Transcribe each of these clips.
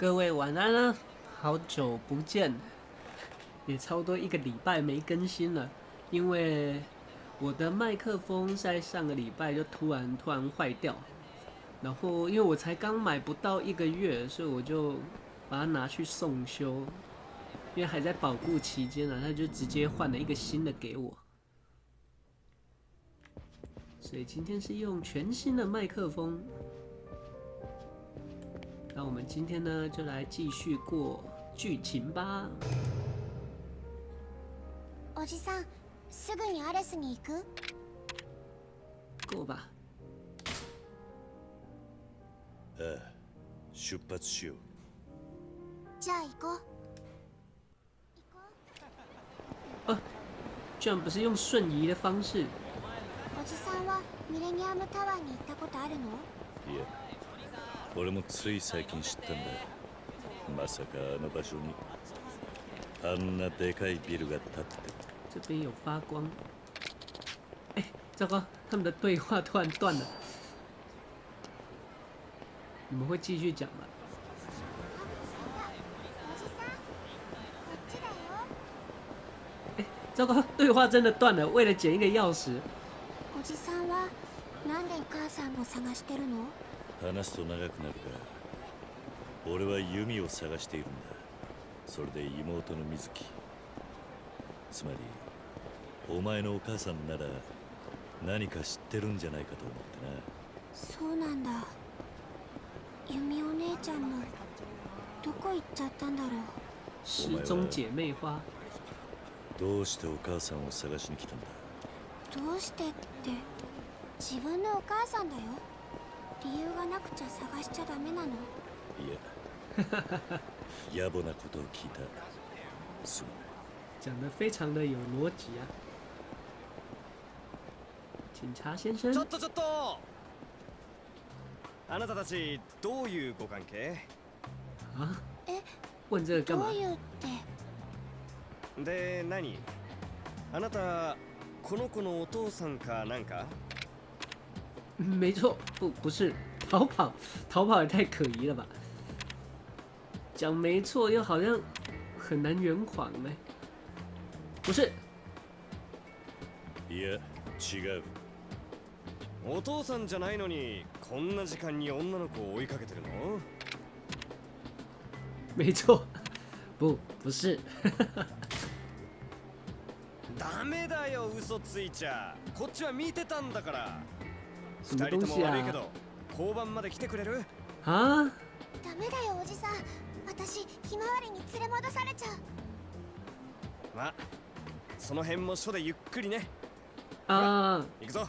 各位晚安啊！好久不见，也差不多一个礼拜没更新了，因为我的麦克风在上个礼拜就突然突然坏掉，然后因为我才刚买不到一个月，所以我就把它拿去送修，因为还在保固期间呢，他就直接换了一个新的给我，所以今天是用全新的麦克风。那我们今天呢，就来继续过剧情吧。おじさん、すぐにアレスに行く？过吧。ああ、出発しよう。じゃあ行こう。行こう。居然不是用瞬移的方式，おじさんはミレニアムタワーに行ったことあるの？いや、 俺もつい最近知ったんだ。まさかあの場所にあんなでかいビルが建ってて。这边有发光。哎，糟糕，他们的对话突然断了。你们会继续讲吗？糟糕，对话真的断了。为了捡一个钥匙，おじさんはなんでお母さんを探してるの？話すと長くなるが、俺は弓を探しているんだ。それで妹の水木。つまり、お前のお母さんなら何か知ってるんじゃないかと思ってな。そうなんだ。ユミお姉ちゃんもどこ行っちゃったんだろう。失踪姐妹花。どうしてお母さんを探しに来たんだ？どうしてって自分のお母さんだよ。理由がなくちゃ探しちゃダメなの。いや 野暮なことを聞いた。す讲的非常的有逻辑啊。警察先生。ちょっとちょっと。あなたたちどういうご関係？啊，え、问这个干嘛？どういうって？で何？あなたこの子のお父さんかなんか？没错，不不是逃跑，逃跑也太可疑了吧？讲没错，又好像很难圆谎呢。不是，いや違う。お父さんじゃないのにこんな時間に女の子を追いかけてるの？没错，不不是，ダメだよ嘘ついちゃ。こっちは見てたんだから什么二人と东西啊？も悪いけど交番まで来てくれる？啊，ダメだよおじさん。私ひまわりに連れ戻されちゃう。まあその辺も署でゆっくりね啊行くぞ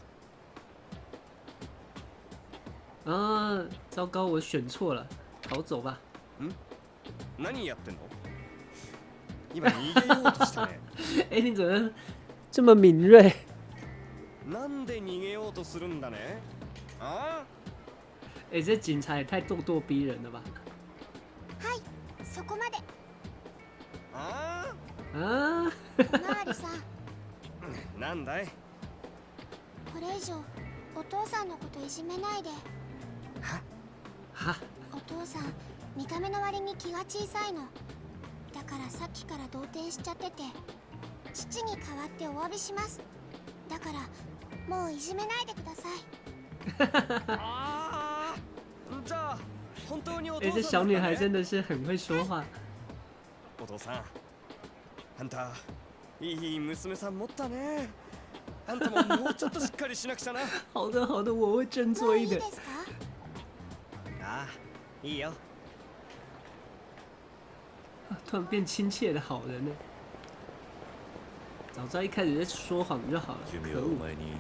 啊！糟糕，我选错了，逃走吧。何やってんの？今逃げようとしたね哎，你怎么这么敏锐？なんで逃げようとするんだね？あ？哎，这警察也太咄咄逼人了吧？はい、そこまで。あ？あ啊，おまわりさ なんだい？これ以上お父さんのこといじめないで。哈，お父さん見た目の割に気が小さいの。だからさっきから動転しちゃってて父に代わってお詫びします。だからもういじめないでくださいああじゃあ本当にお哎，父这小女孩さんなんだね真的是很会说话。お父さんあんたいい娘さん持ったねあんたももうちょっとしっかりしなくちゃな好的，好的，我会振も作一点。ういいですかああいいよ突然变亲切的好人呢。 早知道一开始就说谎就好了。君可恶！はお前に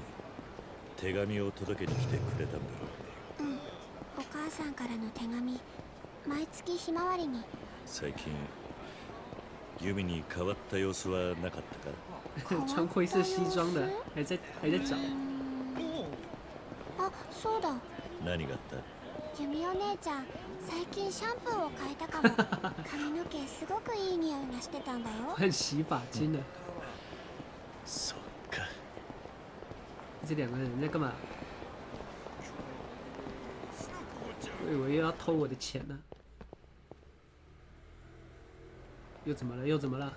手紙を届けに来てくれたんだろううんお母さんからの手紙毎月ひまわりに最近弓に変わった様子はなかったか穿灰色西装的，还在还在找。あそうだ何があったユミお姉ちゃん最近シャンプーを変えたかも髪の毛すごくいい匂いがしてたんだよ换洗发精了。 そっか这两个人在干嘛？我以为又要偷我的钱呢、 又怎么了？又怎么了？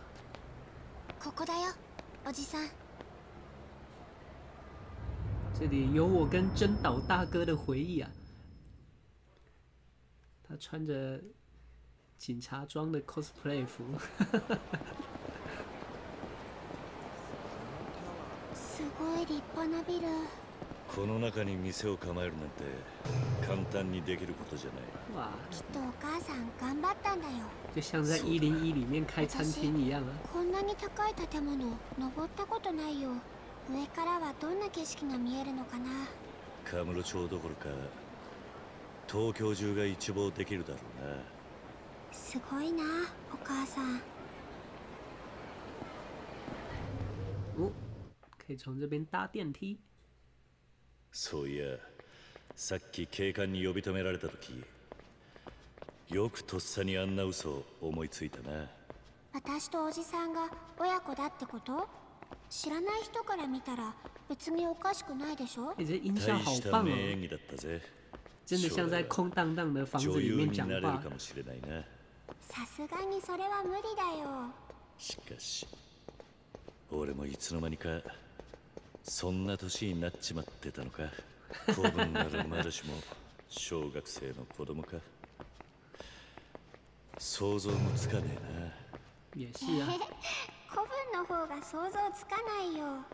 ここだよおじさん这里有我跟真岛大哥的回忆啊。他穿着警察装的 cosplay 服， い立派なビルこの中に店を構えるなんて簡単にできることじゃない。哇，きっとお母さん頑張ったんだよ。就像在一零一里面开餐厅一样啊。こんなに高い建物登ったことないよ。上からはどんな景色が見えるのかな。カムロ町どころか東京中が一望できるだろうな。すごいなお母さん。哦，可以从这边搭电梯。そういやさっき警官に呼び止められた時よくとっさにあんな嘘を思いついたな私とおじさんが親子だってこと知らない人から見たら別におかしくないでしょ哎，这音效大した好棒哦，名演技だったぜ真的像在空荡荡的房子女優里面讲になれる话か。もしれないなさすがにそれは無理だよしかし俺もいつの間にか そんな年になっちまってたのか？子分なるまだしも小学生の子供か？想像もつかねえ也是啊，古文 の方が想像つかないよ。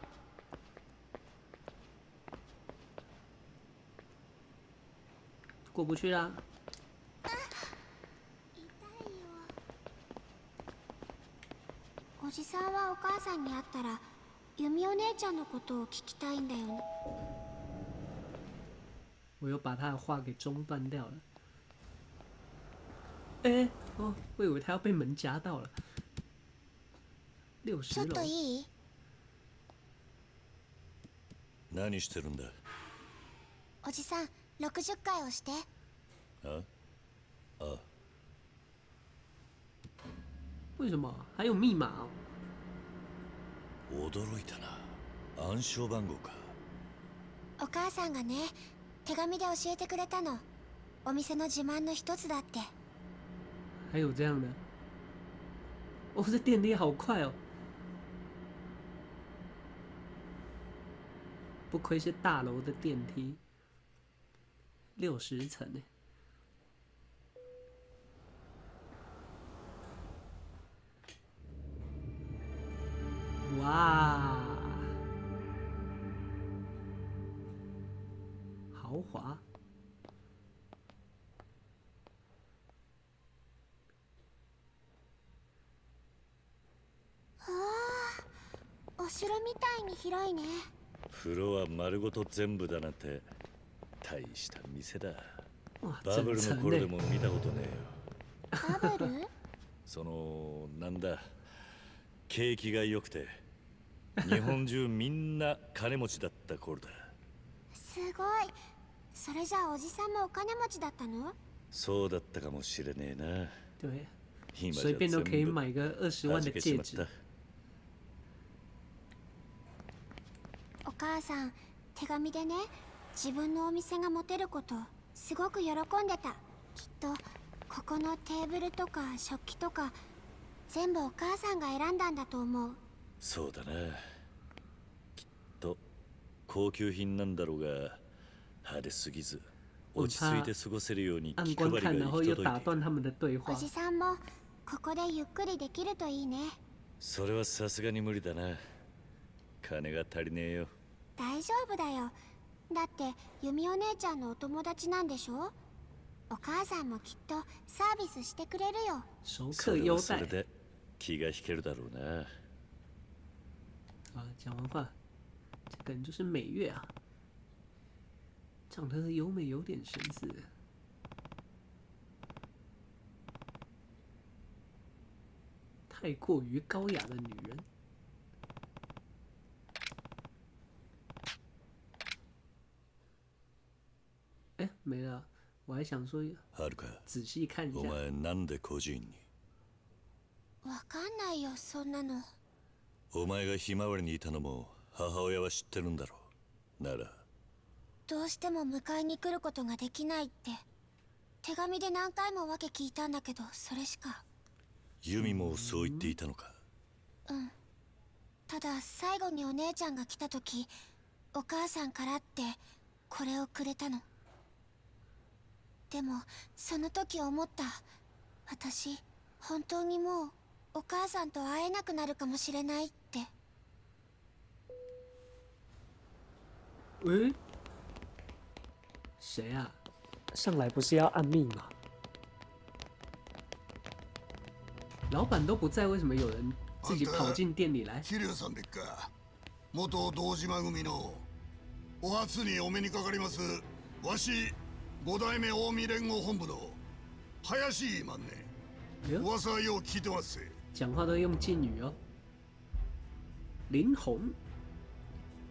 过不去啦。痛いよ。おじさんはお母さんに会ったら由美お姉ちゃんのことを聞きたいんだよね。我又把他的话给中断掉了。哎、哦，我以为他要被门夹到了。六十楼。ちょっと，いい？な何してるんだ？おじさん60回押して。あ？あ。为什么？还有密码哦？驚いたな暗証番号かお母さんがね手紙で教えてくれたのお店の自慢の一つだって还有这样的？哦，这电梯好快哦！不愧是大楼的电梯，六十层呢。哇，豪华！お城みたいに広いね。フロア丸ごと全部だなんて大した店だ。哇，バブルの頃で呢？も見たことねえよ。バブル？そのなんだ景気が良くて日本中みんな金持ちだった頃だ。すごい。それじゃあおじさんもお金持ちだったの？そうだったかもしれねえな。对，随便都可以全部买个二十万的戒指。まった。お母さん手紙でね自分のお店が持てることすごく喜んでた。きっとここのテーブルとか食器とか全部お母さんが選んだんだと思うそうだな。きっと高級品なんだろうが派手すぎず落ち着いて過ごせるように按気配りが行き届いてお。じさんもここでゆっくりできるといいね。それはさすがに無理だな。金が足りねえよ。大丈夫だよ。だって由美お姉ちゃんのお友達なんでしょ？お母さんもきっとサービスしてくれるよ。熟それはそれで気が引けるだろうな啊！讲完话，这个人就是美月啊，长得有美有点神似，太过于高雅的女人。哎，没了，我还想说はるか仔细看一お下。前なんで孤児院にわかんないよそんなの お前がひまわりにいたのも母親は知ってるんだろう。なら。どうしても迎えに来ることができないって。手紙で何回も訳聞いたんだけどそれしか。ユミもそう言っていたのか？うん。ただ最後にお姉ちゃんが来た時お母さんからってこれをくれたの。でもその時思った。私本当にもうお母さんと会えなくなるかもしれないって诶，谁啊？上来不是要按密码？老板都不在，为什么有人自己跑进店里来？桐生さんでっか元堂島組のお初にお目にかかりますわし五代目近江連合本部の林言いまんね哎呦，噂はよう聞いてますぜ讲话都用敬语哦。林红，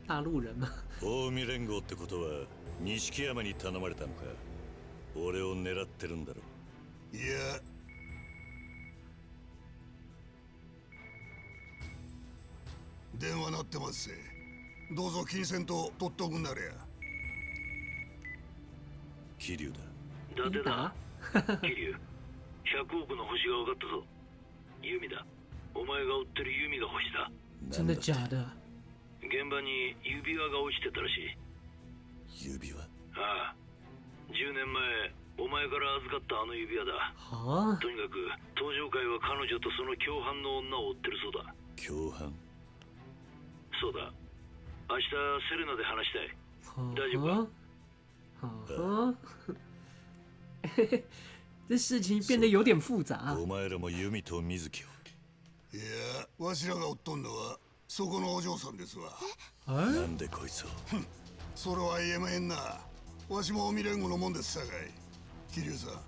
大陆人吗？近江連合ってことは錦山に頼まれたのか？俺を狙ってるんだろいや。電話鳴ってますぜ。どうぞ金銭と取っとくんなれや桐生だ。伊伊達だ。达，桐生。100億の星が分かったぞ。ユミだ。お前が追ってるユミが星だ。真的假的？現場に指輪が落ちてたらしい。指輪？ああ。10年前お前から預かったあの指輪だ。好啊，とにかく登場会は彼女とその共犯の女を追ってるそうだ。共犯？そうだ。明日セレナで話したい。好大丈夫呵，好呵。这事情变得有点复杂。お前らも弓と水木を。いやわしらが追っとんのはそこのお嬢さんですわ。哎な，んでこいつを？それは言えまへんなわしも近江連合のもんですさかい。桐生さん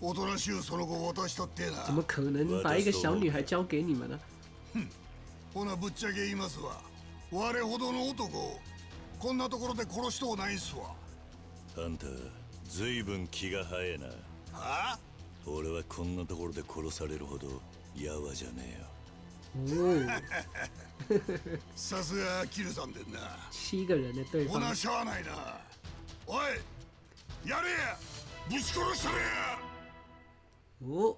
おとなしゅうその後渡したってえな怎么可能把一个小女孩交给你们呢？ほなぶっちゃけ言いますわ。我ほどの男こんなところで殺しとうないんすわ。あんたずいぶん気が早えな。は？あ俺はこんなところで殺されるほどやわじゃねえよ哦，さすが桐生さんでんな七个人的对方ほな。しゃあないなおいやれやぶち殺したれや哦，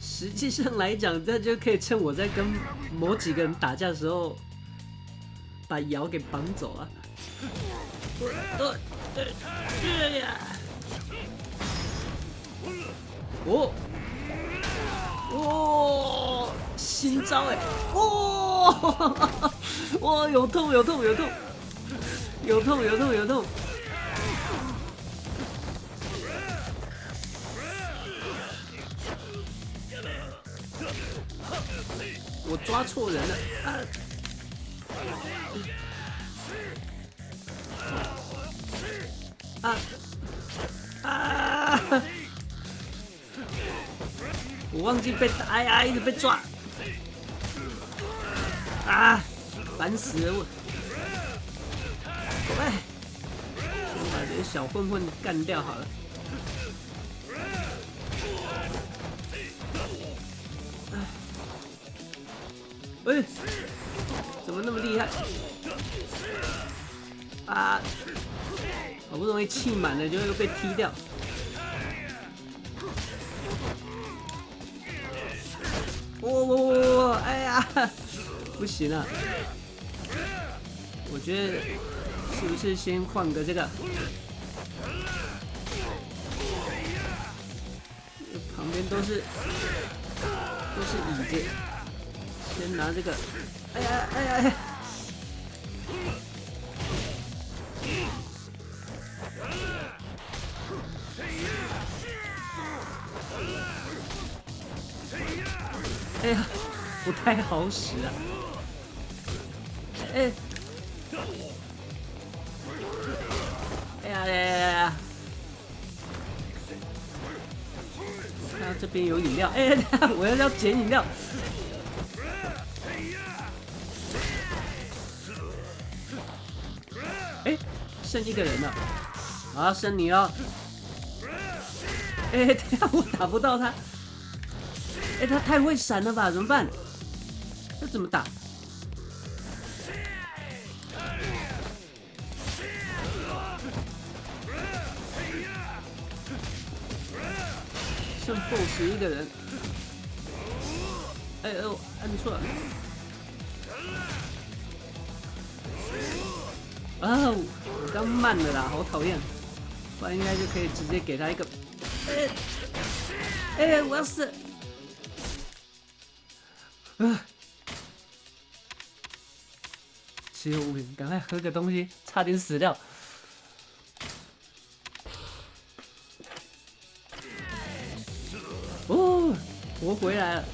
实际上来讲，这就可以趁我在跟某几个人打架的时候，把瑶给绑走啊。呃呃呃呀！哦 哦，新招哎！哦，哇，有痛有痛有痛，有痛有痛有痛。我抓错人了！忘记被哎呀，一直被抓啊！烦死了我！喂，先把这些小混混干掉好了。喂，怎么那么厉害？啊！好不容易气满了，就又被踢掉。我我我我，哎呀，不行了！我觉得是不是先换个这个？旁边都是都是椅子。先拿这个，哎呀哎呀哎呀哎呀，不太好使啊！哎，哎呀哎呀哎呀！看到这边有饮料，哎，我要要捡饮料。哎，剩一个人了，好，剩你了。哎，等下我打不到他。哎，他太会闪了吧？怎么办？这怎么打？剩 BOSS 一个人。哎呦，按错了。啊，我刚慢了啦，好讨厌。不然应该就可以直接给他一个。哎，哎，我要死！啊！只有五秒，赶快喝个东西，差点死掉。哦，我回来了。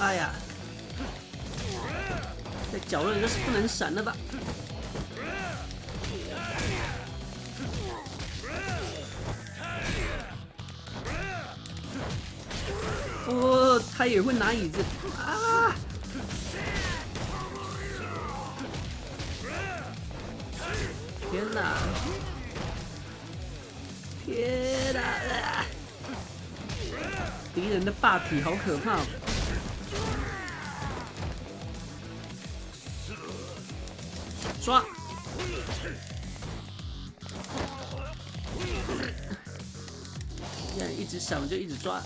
哎呀，在角落里这是不能闪的吧？哦，他也会拿椅子啊！天哪！天哪！敌人的霸体好可怕！抓！这样一直闪，我就一直抓。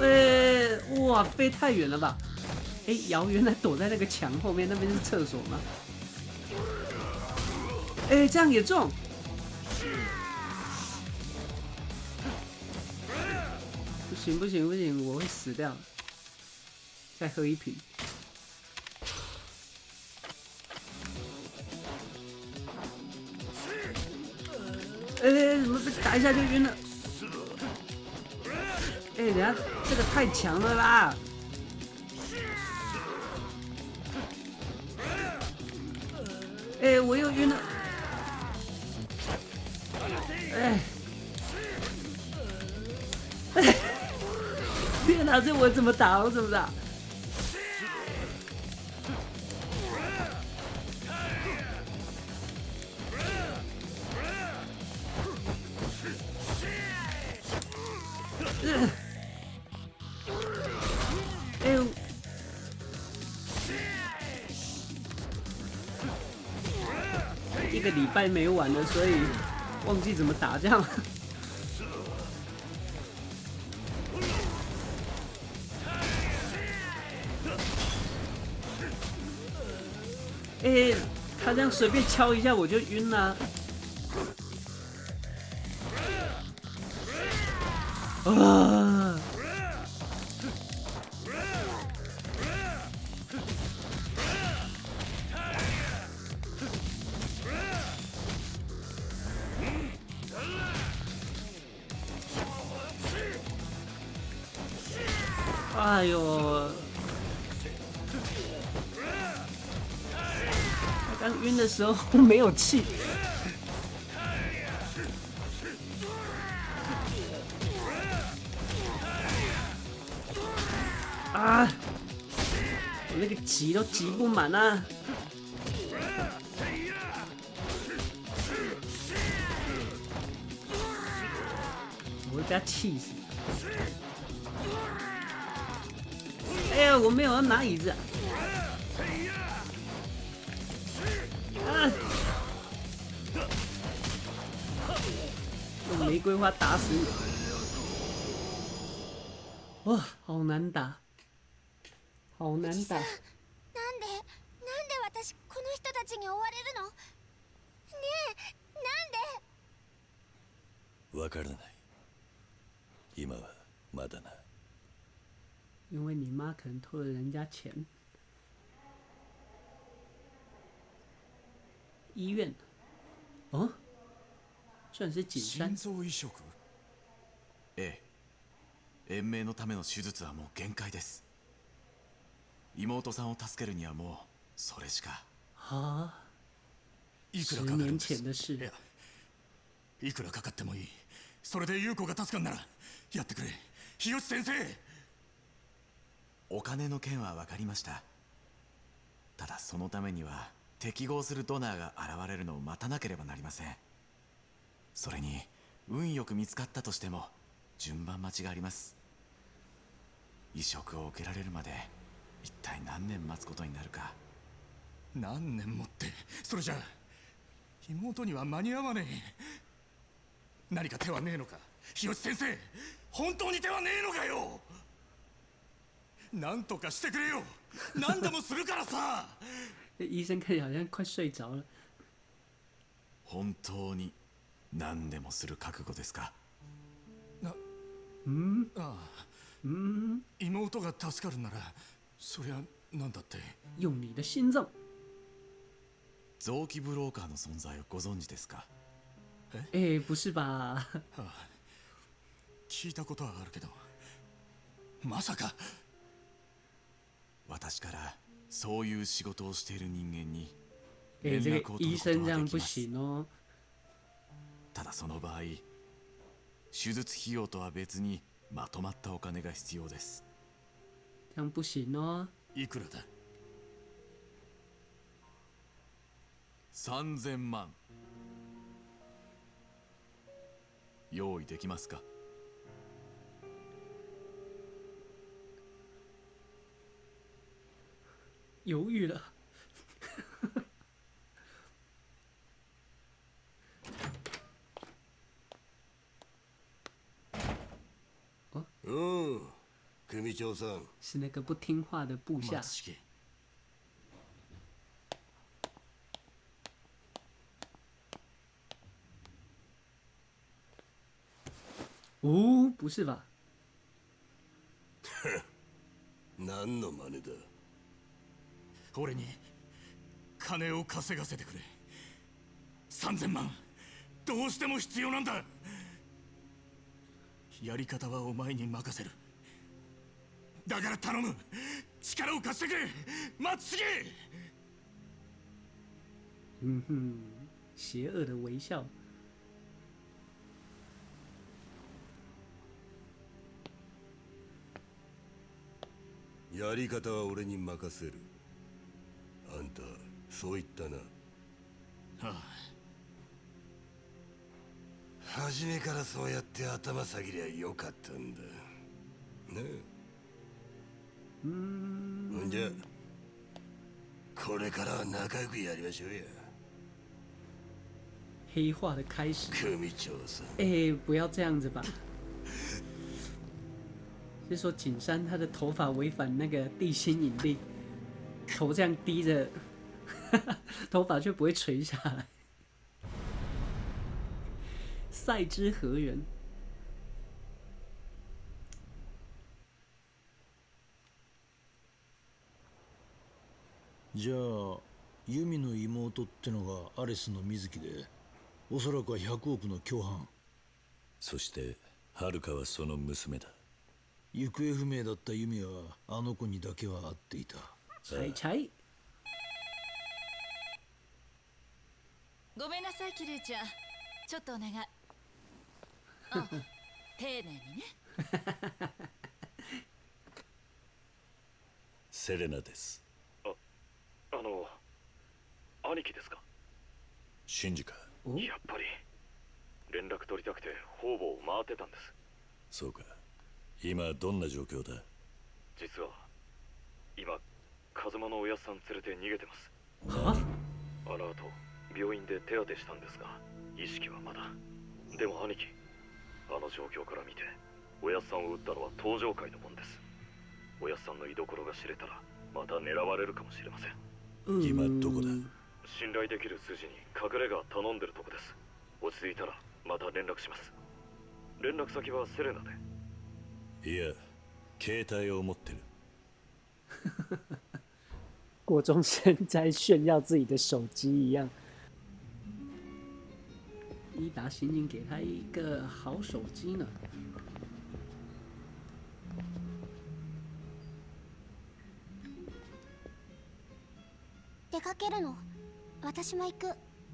哎，哇，飞太远了吧？哎，瑶原来躲在那个墙后面，那边是厕所吗？哎，这样也中！不行不行不行，我会死掉。再喝一瓶。么被打一下就晕了？哎，等下这个太强了啦！哎，我又晕了！哎，哎，天哪，这我怎么打？我怎么打？一个礼拜没玩了，所以忘记怎么打这样。哎，他这样随便敲一下我就晕了。时候 没有气。啊！我那个挤都挤不满啊！我会被他气死！哎呀，我没有要拿椅子。玫瑰花打死你！哇，好难打。好难打。なんでなんで私この人たちに追われるのねえなんでわからない今はまだな因为你妈可能偷了人家钱。医院，哦， 居然是景山心。臓移植。ええ。延命のための手術はもう限界です。妹さんを助けるにはもうそれしか。啊，いく十らかかるんです。い。やいくらかかってもいい。それで優子が助かんならやってくれ。日吉先生。お金の件は分かりました。ただそのためには適合するドナーが現れるのを待たなければなりませんそれに運よく見つかったとしても順番待ちがあります。移植を受けられるまで一体何年待つことになるか。何年もってそれじゃ妹には間に合わねえ。何か手はねえのか。日吉先生本当に手はねえのかよ。何とかしてくれよ。何でもするからさ。这医生看起来好像快睡着了。本当に何でもする覚悟ですか？嗯ああ嗯，妹が助かるならそりゃ何だって用你的心脏。臓器ブローカーの存在をご存知ですか？哎，不是吧？ああ聞いたことはあるけどまさか私からそういう仕事をしている人間に哎，連这絡を取ること个医生这は样不行哦。その場合手術費用とは別にまとまったお金が必要です。いくらだ？3000万用意できますか？犹豫了。うん組長さん是那个不听话的部下。松重哦，不是吧？何の真似だ俺に金を稼がせてくれ3000万どうしても必要なんだ やり方はお前に任せる。だから頼む。力を貸してくれ。松重嗯哼，邪恶的微笑。やり方は俺に任せる。あんたそう言ったな。あ初めからそうやって頭下げりゃよかったんだねえ嗯，ほんじゃこれからは仲良くやりましょうや黑化的开始。組長さん哎，不要这样子吧。是说景山他的头发违反那个地心引力，头这样低着，头发却不会垂下来。赛之何人？じゃあユミの妹ってのがアレスの水木でおそらくは100億の共犯。そしてハルカはその娘だ。行方不明だったユミはあの子にだけは会っていた。猜猜。ごめんなさいキルーちゃん。ちょっとお願いあ丁寧にね。セレナです。あの兄貴ですか？シンジか哦，やっぱり。連絡取りたくて方々を回ってたんです。そうか。今どんな状況だ？実は今風間のおやっさん連れて逃げてます。啊，あの後病院で手当てしたんですが意識はまだ。でも兄貴あの状況から見ておやっさんを撃ったのは登場界のもんです。おやっさんの居所が知れたらまた狙われるかもしれません。嗯今どこだ？信頼できる筋に隠れ家頼んでるとこです。落ち着いたらまた連絡します。連絡先はセレナで。いや携帯を持ってる。郭中生在炫耀自己的手机一样。伊达刑警给他一个好手机呢。出かけるの？私も行く。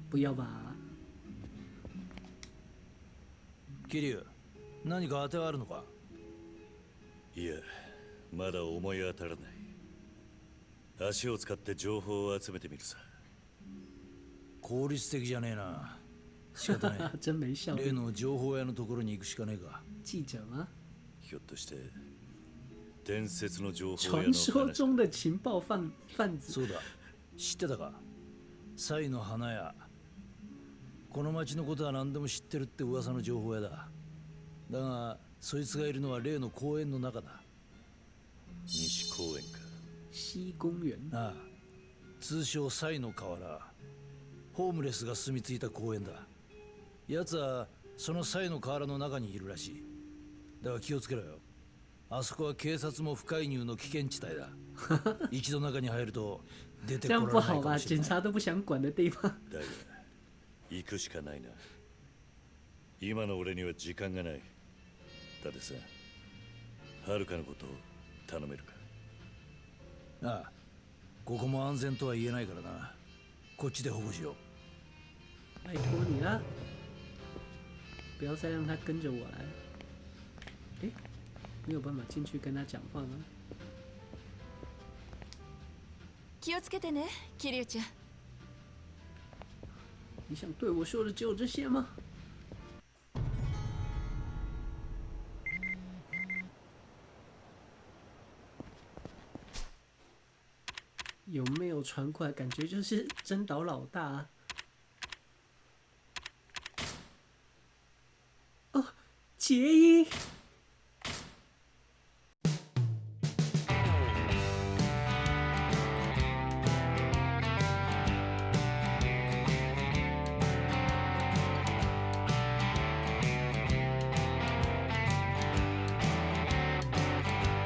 不要吧？桐生何か当てはあるのか？いやまだ思い当たらない。足を使って情報を集めてみるさ。効率的じゃねえな仕方ね真没效率。え例の情報屋のところに行くしかねえか记者吗？ひょっとして伝説の情報屋の传说中的情报贩贩子。そうだ知ってたかサイの花屋この町のことは何でも知ってるって噂の情報屋だだがそいつがいるのは例の公園の中だ西公園か西公園。ああ通称サイの河原ホームレスが住み着いた公園だ奴はそのサイの河原の中にいるらしい。だが気をつけろよ。あそこは警察も不介入の危険地帯だ。一度中に入ると出て这こられない？かもしれない。警察都不想管的地方。だが行くしかないな。今の俺には時間がない。だってさはるかのことを頼めるか。ああここも安全とは言えないからな。こっちで保護しよう。拜托你了，不要再让他跟着我来。诶，没有办法进去跟他讲话吗？気をつけてね桐生ちゃん你想对我说的只有这些吗？有没有传过来？感觉就是真岛老大、啊。 Cheers.